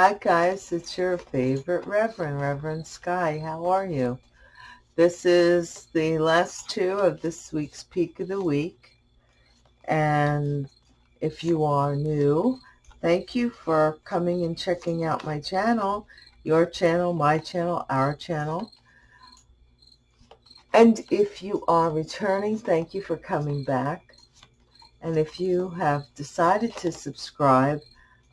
Hi guys, it's your favorite Reverend, Reverend Sky. How are you? This is the last two of this week's Peak of the Week. And if you are new, thank you for coming and checking out my channel, your channel, my channel, our channel. And if you are returning, thank you for coming back. And if you have decided to subscribe,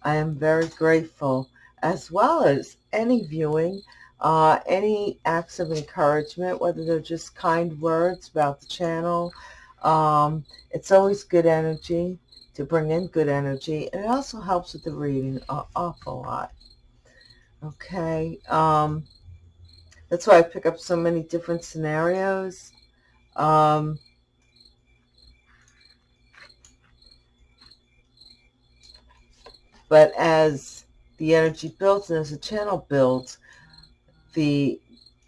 I am very grateful, as well as any viewing, uh, any acts of encouragement, whether they're just kind words about the channel. Um, it's always good energy to bring in good energy, and it also helps with the reading an awful lot. Okay, um, that's why I pick up so many different scenarios. Um, But as the energy builds and as the channel builds, the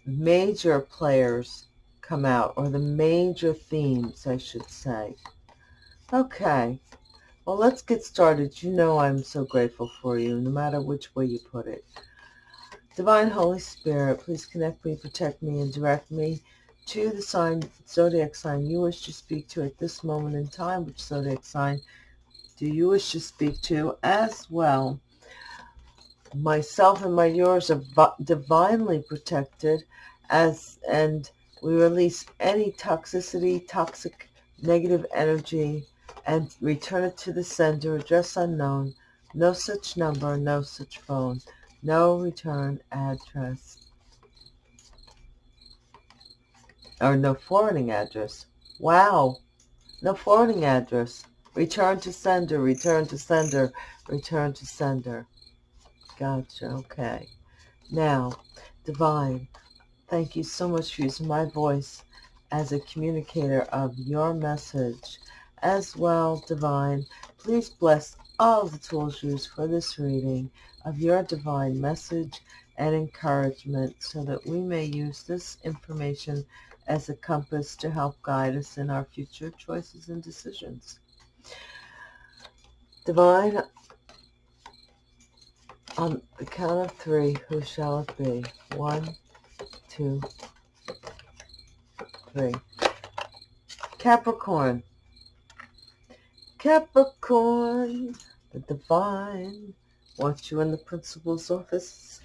major players come out, or the major themes, I should say. Okay, well, let's get started. You know I'm so grateful for you, no matter which way you put it. Divine Holy Spirit, please connect me, protect me, and direct me to the sign, zodiac sign you wish to speak to at this moment in time, which zodiac sign do you wish to speak to as well. Myself and my yours are divinely protected as and we release any toxicity, toxic, negative energy and return it to the sender, address unknown, no such number, no such phone, no return address, or no forwarding address. Wow, no forwarding address. Return to sender, return to sender, return to sender. Gotcha, okay. Now, Divine, thank you so much for using my voice as a communicator of your message. As well, Divine, please bless all the tools used for this reading of your divine message and encouragement so that we may use this information as a compass to help guide us in our future choices and decisions. Divine, on the count of three, who shall it be? One, two, three. Capricorn. Capricorn, the divine, wants you in the principal's office,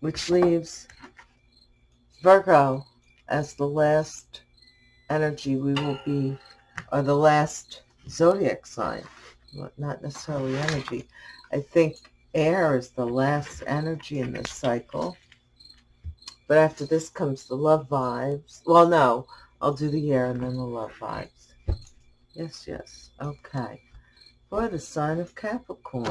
which leaves Virgo as the last energy we will be, or the last zodiac sign, not necessarily energy. I think air is the last energy in this cycle. But after this comes the love vibes. Well, no, I'll do the air and then the love vibes. Yes, yes. Okay. For the sign of Capricorn.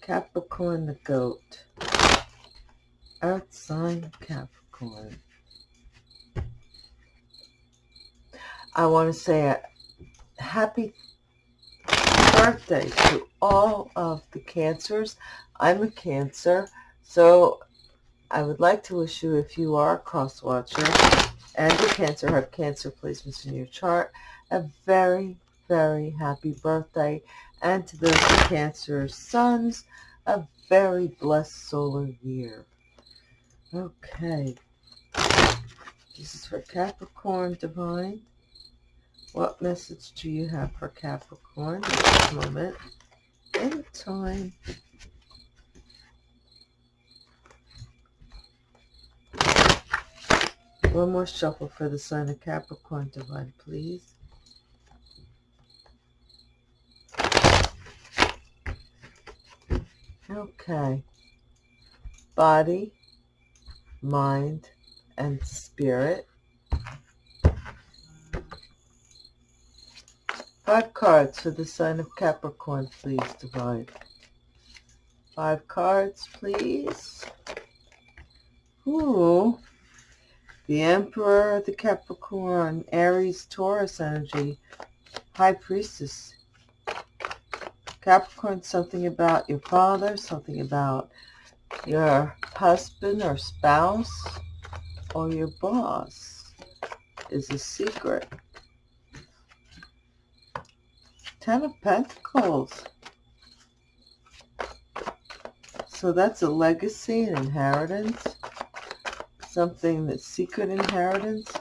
Capricorn the goat. Earth sign Capricorn. I want to say a happy birthday to all of the cancers. I'm a cancer, so I would like to wish you, if you are a cross watcher and a cancer, have cancer placements in your chart, a very, very happy birthday. And to those cancer suns, a very blessed solar year. Okay. This is for Capricorn Divine. What message do you have for Capricorn at this moment in time? One more shuffle for the sign of Capricorn divine, please. Okay. Body, mind, and spirit. Five cards for the sign of Capricorn, please, Divine. Five cards, please. Ooh. The Emperor, the Capricorn, Aries, Taurus energy, High Priestess. Capricorn, something about your father, something about your husband or spouse or your boss is a secret. Ten of Pentacles. So that's a legacy, an inheritance, something that's secret inheritance.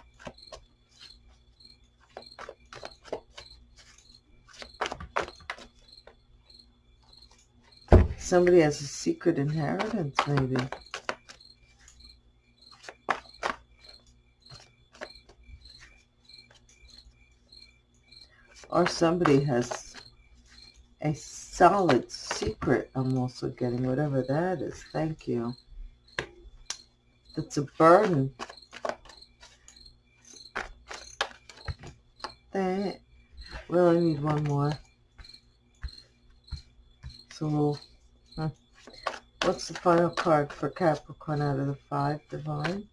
Somebody has a secret inheritance, maybe. Or somebody has a solid secret I'm also getting, whatever that is. Thank you. That's a burden. That, well, I need one more. So, huh. what's the final card for Capricorn out of the five, Divine?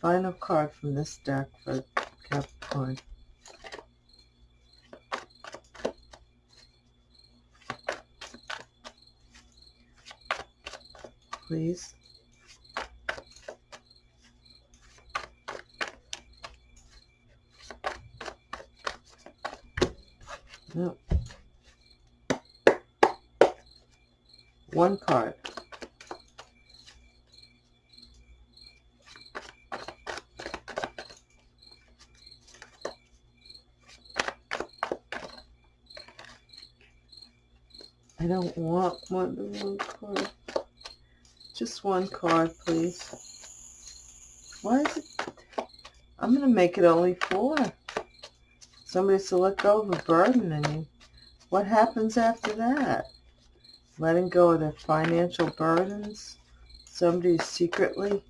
Final card from this deck for Capricorn. Please. Nope. One card. I don't want one card. Just one card, please. Why is it? I'm going to make it only four. Somebody to let go of a burden and you. What happens after that? Letting go of their financial burdens? Somebody secretly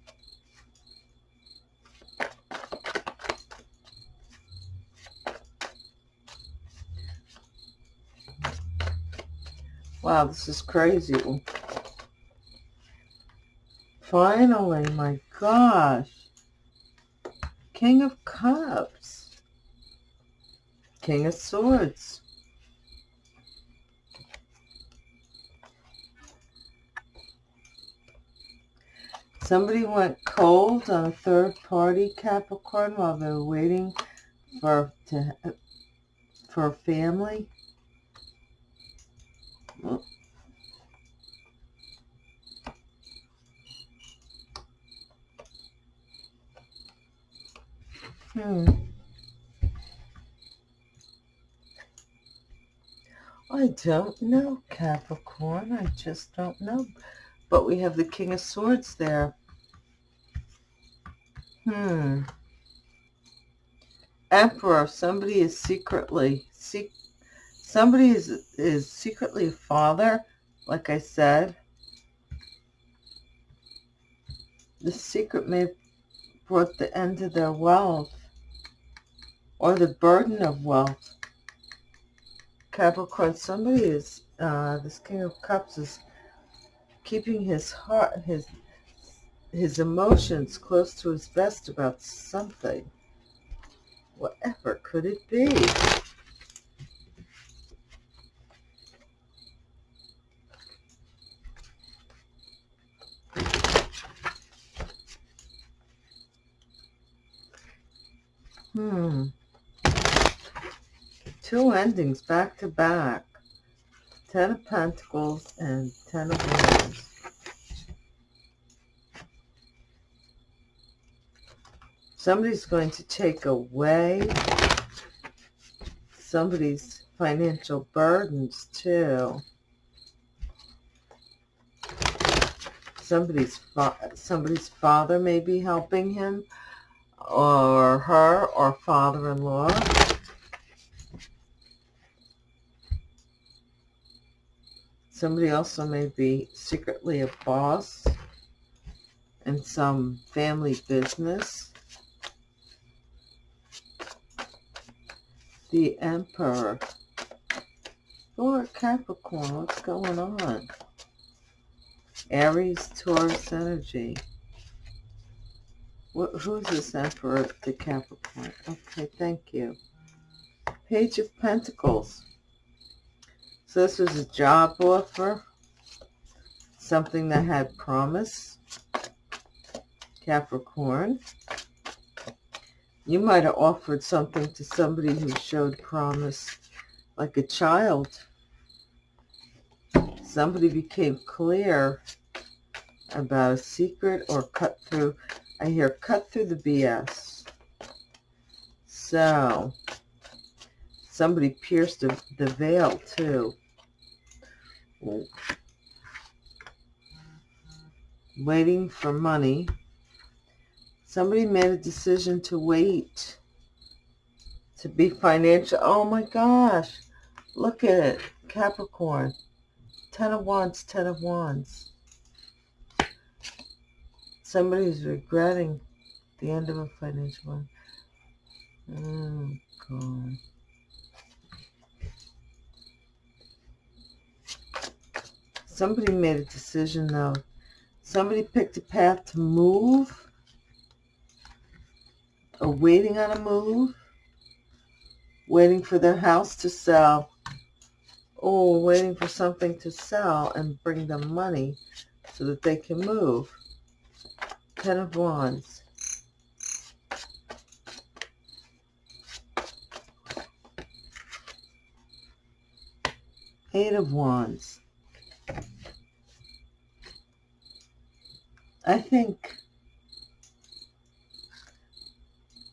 Wow, this is crazy. Finally, my gosh. King of Cups. King of Swords. Somebody went cold on a third party Capricorn while they were waiting for to for family. Well, Hmm. I don't know, Capricorn. I just don't know. But we have the King of Swords there. Hmm. Emperor. Somebody is secretly... Se somebody is, is secretly a father, like I said. The secret may have brought the end to their wealth or the burden of wealth. Capricorn, somebody is, uh, this King of Cups is keeping his heart, his, his emotions close to his vest about something. Whatever could it be? Hmm two endings back to back. Ten of Pentacles and Ten of Wands. Somebody's going to take away somebody's financial burdens too. Somebody's fa somebody's father may be helping him or her or father-in-law. Somebody also may be secretly a boss in some family business. The Emperor. Or Capricorn, what's going on? Aries, Taurus energy. What, who's this Emperor The Capricorn? Okay, thank you. Page of Pentacles. So this was a job offer, something that had promise. Capricorn. You might have offered something to somebody who showed promise, like a child. Somebody became clear about a secret or cut through. I hear cut through the BS. So, somebody pierced the, the veil too. Waiting for money. Somebody made a decision to wait to be financial. Oh my gosh. Look at it. Capricorn. Ten of Wands, Ten of Wands. Somebody's regretting the end of a financial one. Oh, God. Somebody made a decision, though. Somebody picked a path to move or waiting on a move, waiting for their house to sell, or waiting for something to sell and bring them money so that they can move. Ten of Wands. Eight of Wands. I think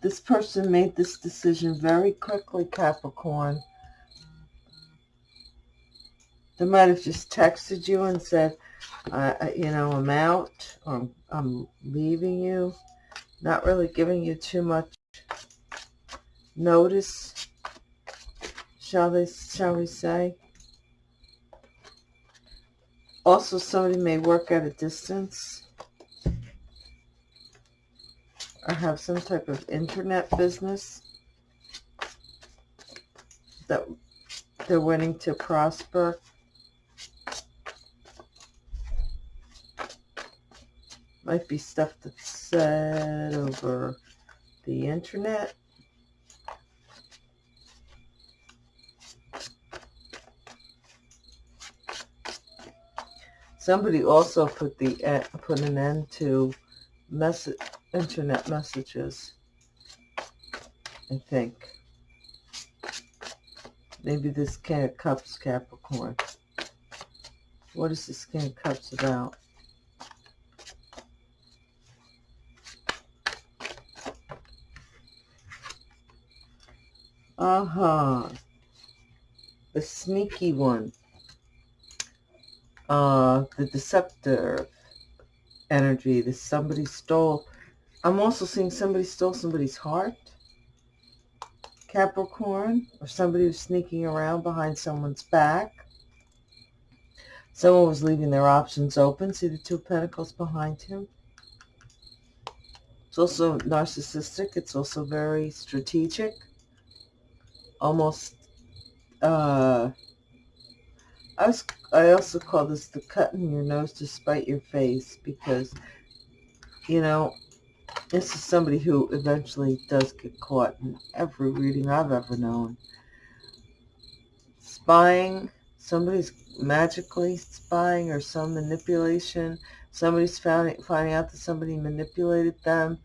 this person made this decision very quickly, Capricorn. They might have just texted you and said, uh, you know, I'm out or I'm leaving you. Not really giving you too much notice, shall they, shall we say. Also, somebody may work at a distance or have some type of internet business that they're wanting to prosper. Might be stuff that's said over the internet. Somebody also put the put an end to message internet messages. I think. Maybe this King of Cups Capricorn. What is this King of Cups about? Uh-huh. The sneaky one. Uh, the deceptor energy. This somebody stole I'm also seeing somebody stole somebody's heart. Capricorn, or somebody who's sneaking around behind someone's back. Someone was leaving their options open. See the two pentacles behind him? It's also narcissistic. It's also very strategic. Almost, uh, I, was, I also call this the cutting your nose to spite your face because, you know, this is somebody who eventually does get caught in every reading I've ever known. Spying, somebody's magically spying or some manipulation. Somebody's found, finding out that somebody manipulated them,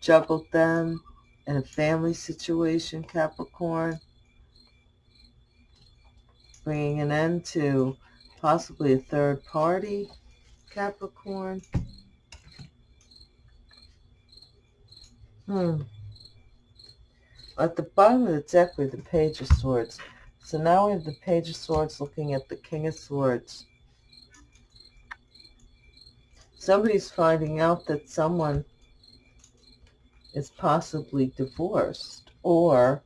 juggled them in a family situation, Capricorn. Bringing an end to possibly a third party, Capricorn. Hmm. At the bottom of the deck, we have the Page of Swords. So now we have the Page of Swords looking at the King of Swords. Somebody's finding out that someone is possibly divorced or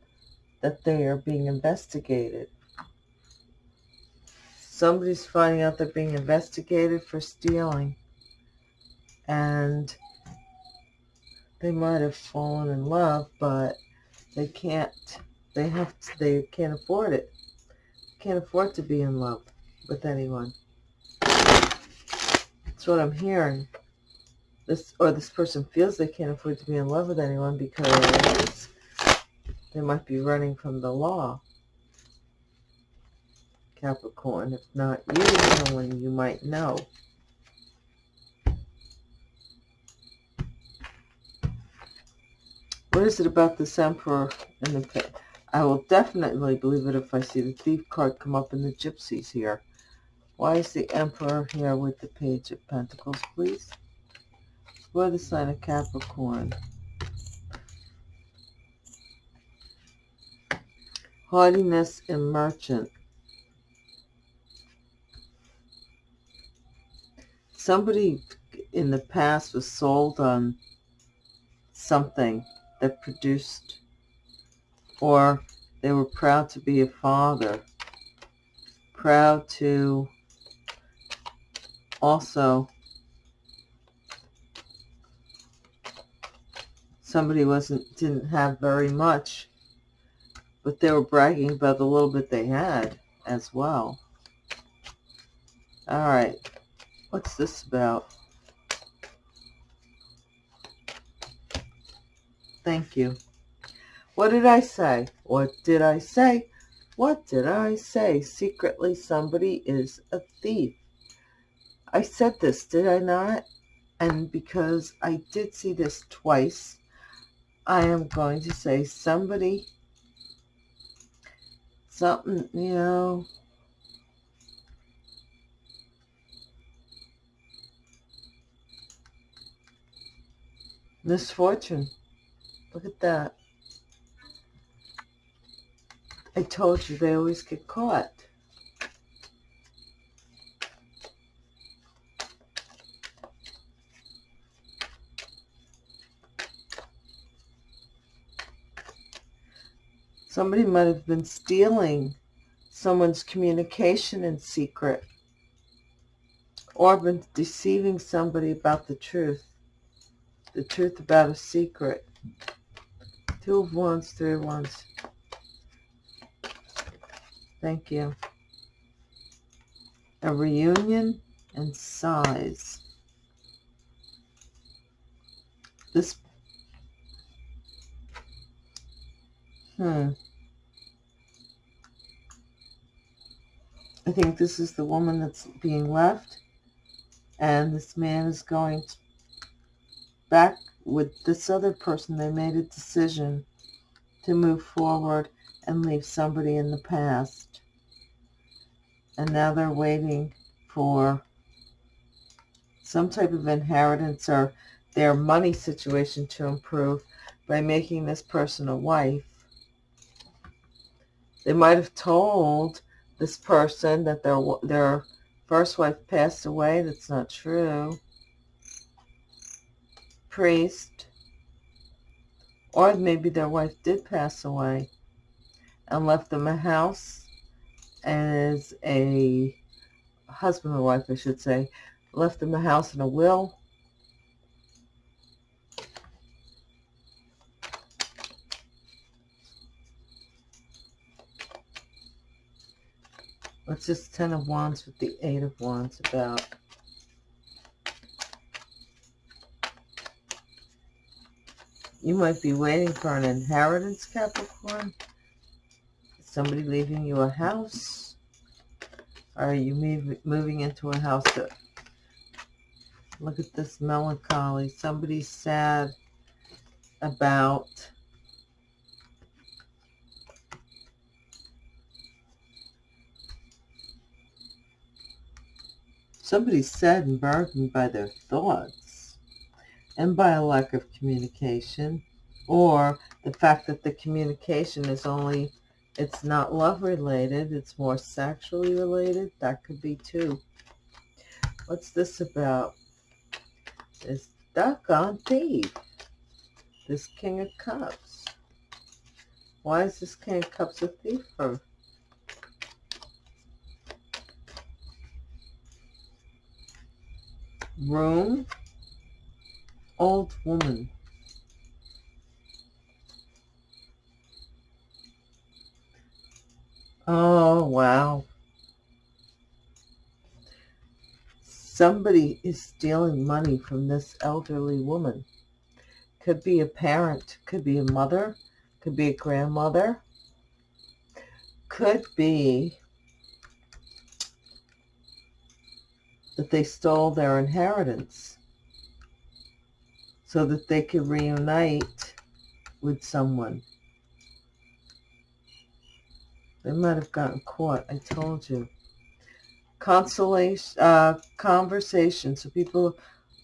that they are being investigated. Somebody's finding out they're being investigated for stealing. And they might have fallen in love, but they can't, they have, to, they can't afford it. Can't afford to be in love with anyone. That's what I'm hearing. This, or this person feels they can't afford to be in love with anyone because they might be running from the law. Capricorn, if not you, someone you might know. What is it about this emperor and the I will definitely believe it if I see the thief card come up in the gypsies here. Why is the emperor here with the page of pentacles, please? For the sign of Capricorn. Haughtiness and merchant. Somebody in the past was sold on something that produced or they were proud to be a father, proud to also somebody wasn't didn't have very much but they were bragging about the little bit they had as well. All right what's this about thank you what did I say? What did I say? What did I say? Secretly, somebody is a thief. I said this, did I not? And because I did see this twice, I am going to say somebody, something, you know, misfortune. Look at that. I told you they always get caught. Somebody might have been stealing someone's communication in secret or been deceiving somebody about the truth, the truth about a secret. Two Wands, Three Wands. Thank you. A reunion and size. This, hmm. I think this is the woman that's being left. And this man is going back with this other person. They made a decision to move forward and leave somebody in the past. And now they're waiting for some type of inheritance or their money situation to improve by making this person a wife. They might have told this person that their their first wife passed away. That's not true. Priest. Or maybe their wife did pass away and left them a house as a husband or wife, I should say, left them a house and a will. What's this Ten of Wands with the Eight of Wands about? You might be waiting for an inheritance, Capricorn somebody leaving you a house? Are you moving into a house that, look at this melancholy. Somebody's sad about somebody's sad and burdened by their thoughts and by a lack of communication or the fact that the communication is only it's not love related, it's more sexually related. That could be too. What's this about? This duck on thief. This King of Cups. Why is this King of Cups a thief for? Room. Old woman. Oh, wow. Somebody is stealing money from this elderly woman. Could be a parent, could be a mother, could be a grandmother, could be that they stole their inheritance so that they could reunite with someone. They might have gotten caught. I told you. Consolation, uh, conversation. So people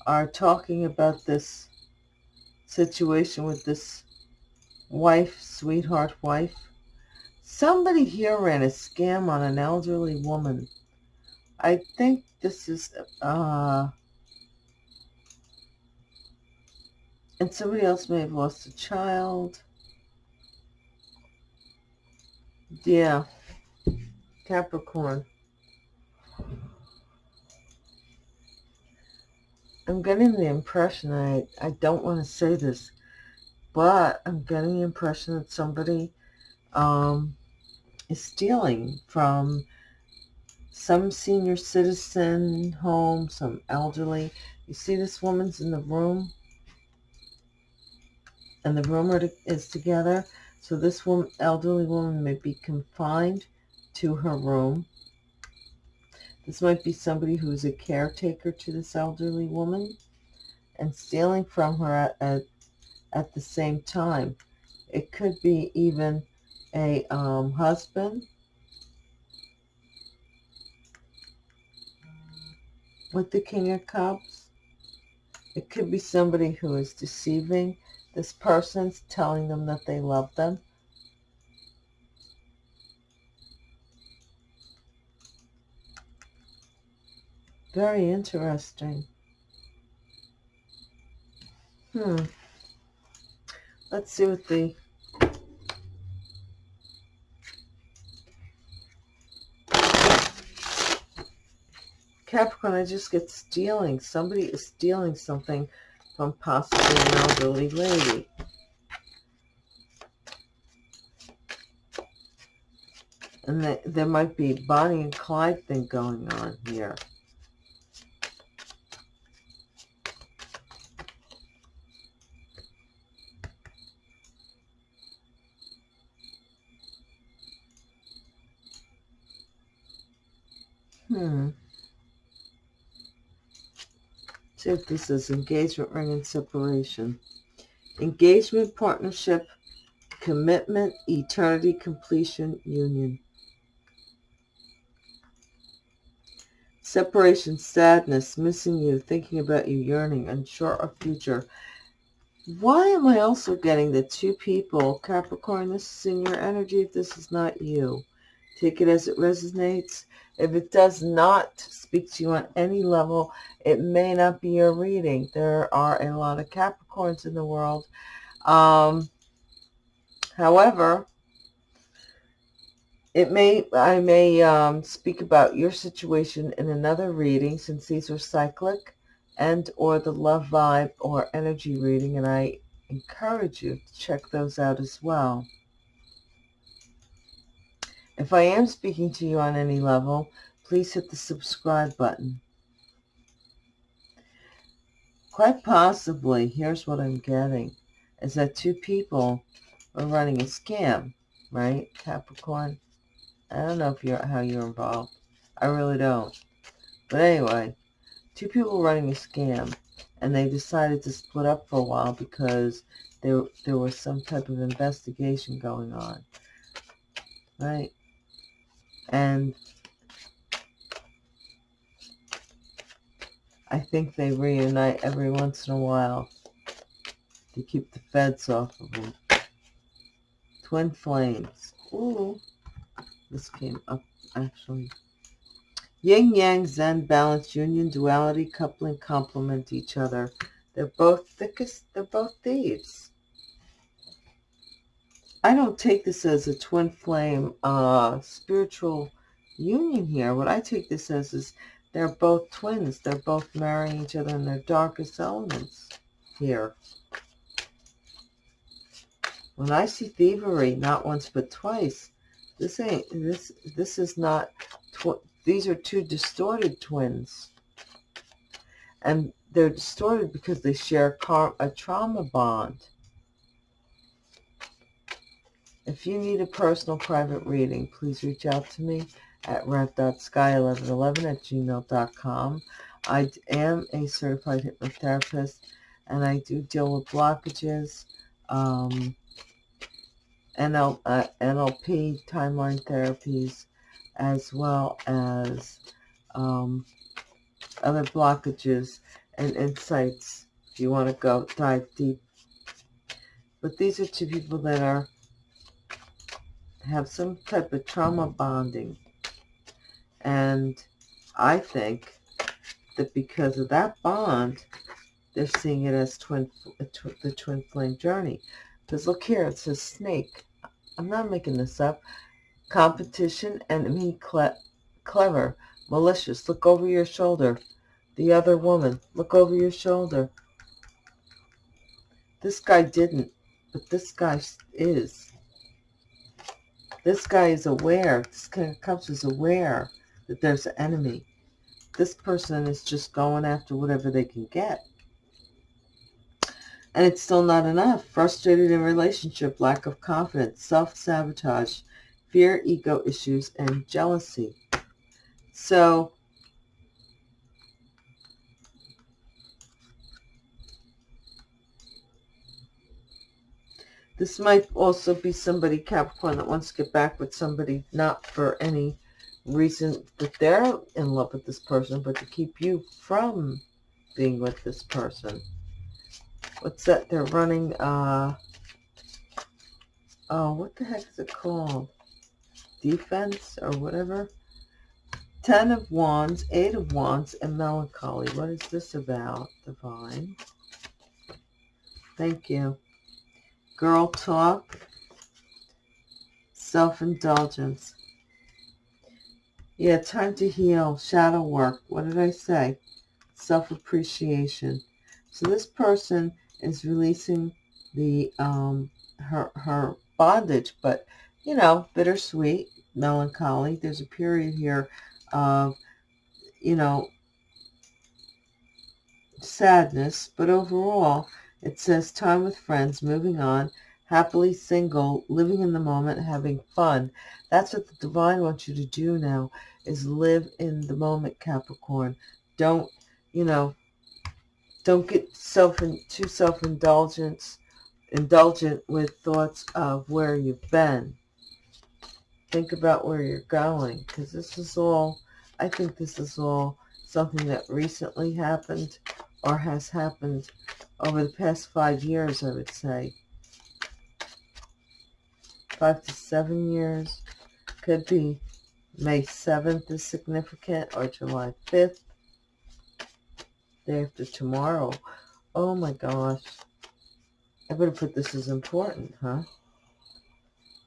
are talking about this situation with this wife, sweetheart wife. Somebody here ran a scam on an elderly woman. I think this is, uh, and somebody else may have lost a child. Yeah, Capricorn. I'm getting the impression, I, I don't want to say this, but I'm getting the impression that somebody um, is stealing from some senior citizen home, some elderly. You see this woman's in the room? And the room is together. So this woman, elderly woman may be confined to her room. This might be somebody who's a caretaker to this elderly woman and stealing from her at, at, at the same time. It could be even a um, husband with the King of Cups. It could be somebody who is deceiving this person's telling them that they love them. Very interesting. Hmm. Let's see what the Capricorn, I just get stealing. Somebody is stealing something from possibly an elderly lady. And the, there might be Bonnie and Clyde thing going on here. Hmm. Take this is engagement ring and separation. Engagement, partnership, commitment, eternity, completion, union. Separation, sadness, missing you, thinking about you, yearning, unsure of future. Why am I also getting the two people, Capricorn, this is in your energy if this is not you. Take it as it resonates. If it does not speak to you on any level, it may not be your reading. There are a lot of Capricorns in the world. Um, however, it may I may um, speak about your situation in another reading since these are cyclic and or the love vibe or energy reading and I encourage you to check those out as well. If I am speaking to you on any level, please hit the subscribe button. Quite possibly, here's what I'm getting, is that two people are running a scam, right, Capricorn? I don't know if you're how you're involved. I really don't. But anyway, two people running a scam, and they decided to split up for a while because there there was some type of investigation going on, right? And I think they reunite every once in a while to keep the feds off of them. Twin flames. Ooh, this came up actually. Yin Yang Zen balance union duality coupling complement each other. They're both thickest. They're both thieves. I don't take this as a twin flame uh, spiritual union here. What I take this as is they're both twins. They're both marrying each other in their darkest elements here. When I see thievery, not once but twice, this ain't this. This is not. these are two distorted twins, and they're distorted because they share a trauma bond. If you need a personal private reading, please reach out to me at rat.sky1111 at gmail.com. I am a certified hypnotherapist, and I do deal with blockages um, NL, uh, NLP timeline therapies, as well as um, other blockages and insights if you want to go dive deep. But these are two people that are have some type of trauma bonding. And I think that because of that bond, they're seeing it as twin, the twin flame journey. Because look here, it says snake. I'm not making this up. Competition, enemy, cle clever, malicious. Look over your shoulder. The other woman, look over your shoulder. This guy didn't, but this guy is. This guy is aware, this King of Cups is aware that there's an enemy. This person is just going after whatever they can get. And it's still not enough. Frustrated in relationship, lack of confidence, self-sabotage, fear, ego issues, and jealousy. So This might also be somebody, Capricorn, that wants to get back with somebody, not for any reason that they're in love with this person, but to keep you from being with this person. What's that? They're running, uh, oh, what the heck is it called? Defense or whatever? Ten of Wands, Eight of Wands, and Melancholy. What is this about, Divine? Thank you girl talk, self-indulgence. Yeah, time to heal, shadow work. What did I say? Self-appreciation. So this person is releasing the um, her her bondage, but you know, bittersweet, melancholy. There's a period here of you know sadness, but overall it says time with friends, moving on, happily single, living in the moment, having fun. That's what the divine wants you to do now, is live in the moment, Capricorn. Don't, you know, don't get self too self-indulgent indulgent with thoughts of where you've been. Think about where you're going, because this is all, I think this is all something that recently happened or has happened over the past five years, I would say. Five to seven years. Could be May 7th is significant or July 5th. Day after tomorrow. Oh my gosh. I better put this as important, huh?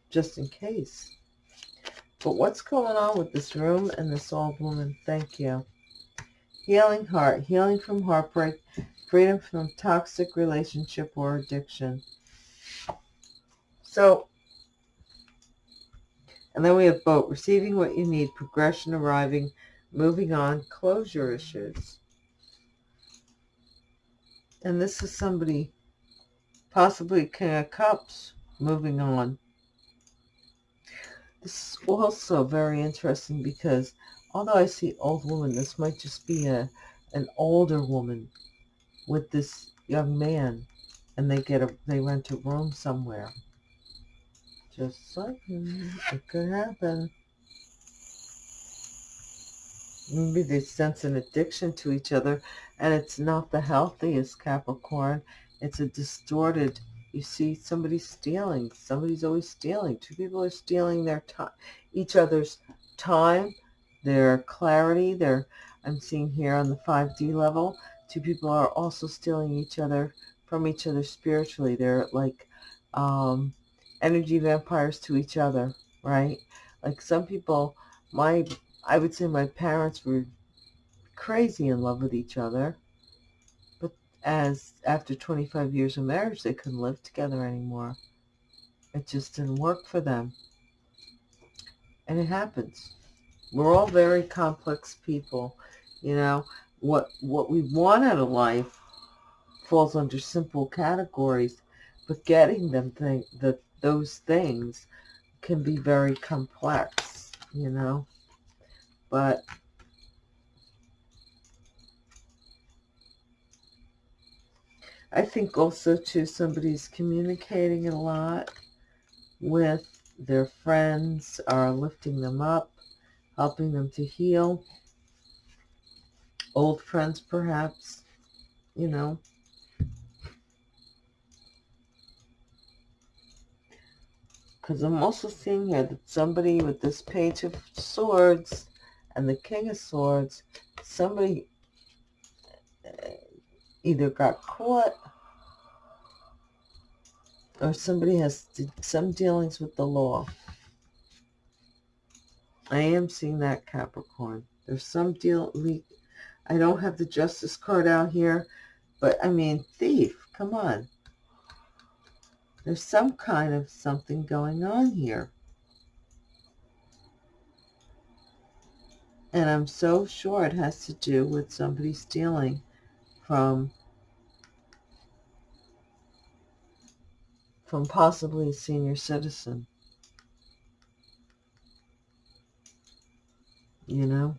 Just in case. But what's going on with this room and this old woman? Thank you. Healing heart, healing from heartbreak, freedom from toxic relationship or addiction. So, and then we have boat, receiving what you need, progression arriving, moving on, closure issues. And this is somebody, possibly King of Cups, moving on. This is also very interesting because although I see old woman, this might just be a an older woman with this young man and they get a they rent a room somewhere. Just like it could happen. Maybe they sense an addiction to each other and it's not the healthiest capricorn. It's a distorted you see somebody stealing. Somebody's always stealing. Two people are stealing their time each other's time their clarity their i'm seeing here on the 5d level two people are also stealing each other from each other spiritually. They're like um, energy vampires to each other, right? Like some people, my, I would say my parents were crazy in love with each other. But as after 25 years of marriage, they couldn't live together anymore. It just didn't work for them. And it happens. We're all very complex people, you know what what we want out of life falls under simple categories, but getting them thing the those things can be very complex, you know. But I think also too somebody's communicating a lot, with their friends, are lifting them up, helping them to heal. Old friends, perhaps, you know. Because I'm also seeing here that somebody with this page of swords and the king of swords, somebody uh, either got caught or somebody has some dealings with the law. I am seeing that Capricorn. There's some deal. I don't have the justice card out here, but I mean, thief, come on. There's some kind of something going on here. And I'm so sure it has to do with somebody stealing from from possibly a senior citizen. You know?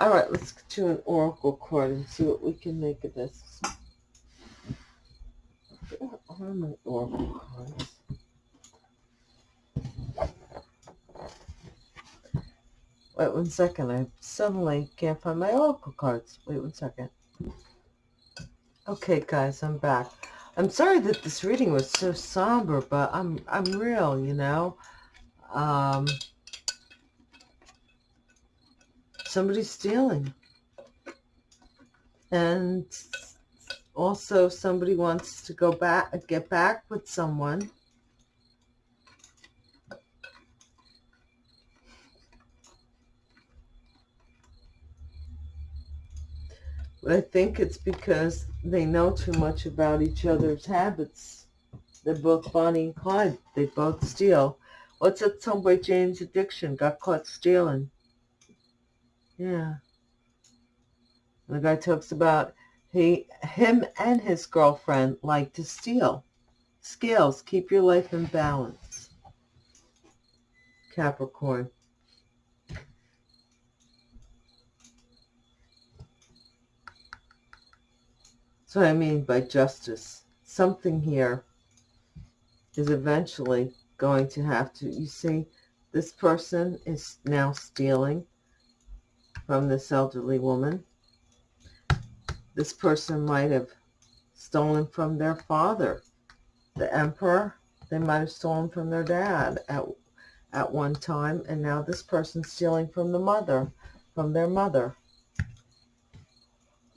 All right, let's do an oracle card and see what we can make of this. Where are my oracle cards? Wait one second. I suddenly can't find my oracle cards. Wait one second. Okay, guys, I'm back. I'm sorry that this reading was so somber, but I'm I'm real, you know. Um, somebody's stealing. And also somebody wants to go back, get back with someone. But I think it's because they know too much about each other's habits. They're both Bonnie and Clyde. They both steal. What's that by Jane's Addiction? Got caught stealing. Yeah. The guy talks about he, him and his girlfriend like to steal. Scales, keep your life in balance. Capricorn. That's what I mean by justice. Something here is eventually going to have to, you see, this person is now stealing from this elderly woman. This person might have stolen from their father. The emperor, they might have stolen from their dad at, at one time, and now this person's stealing from the mother, from their mother.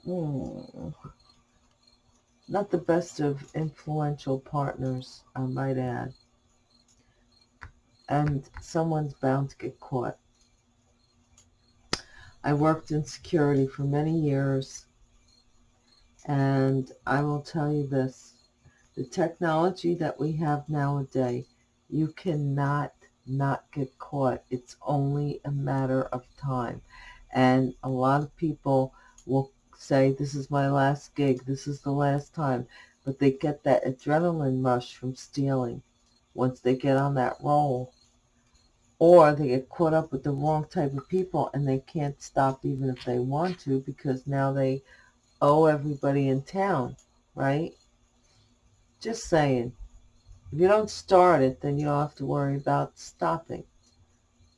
Hmm. Not the best of influential partners, I might add. And someone's bound to get caught. I worked in security for many years, and I will tell you this. The technology that we have nowadays, you cannot not get caught. It's only a matter of time. And a lot of people will say, this is my last gig, this is the last time. But they get that adrenaline rush from stealing once they get on that roll or they get caught up with the wrong type of people and they can't stop even if they want to because now they owe everybody in town, right? Just saying. If you don't start it, then you don't have to worry about stopping,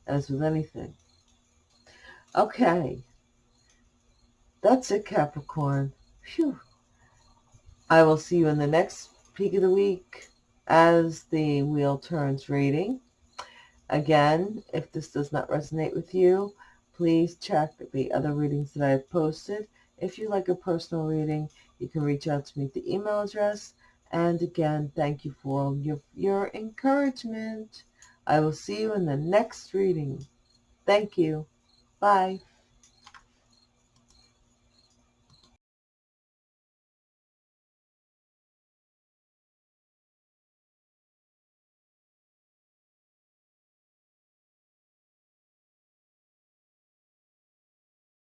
as with anything. Okay. That's it, Capricorn. Phew. I will see you in the next peek of the week as the wheel turns reading. Again, if this does not resonate with you, please check the other readings that I have posted. If you like a personal reading, you can reach out to me at the email address. And again, thank you for all your, your encouragement. I will see you in the next reading. Thank you. Bye.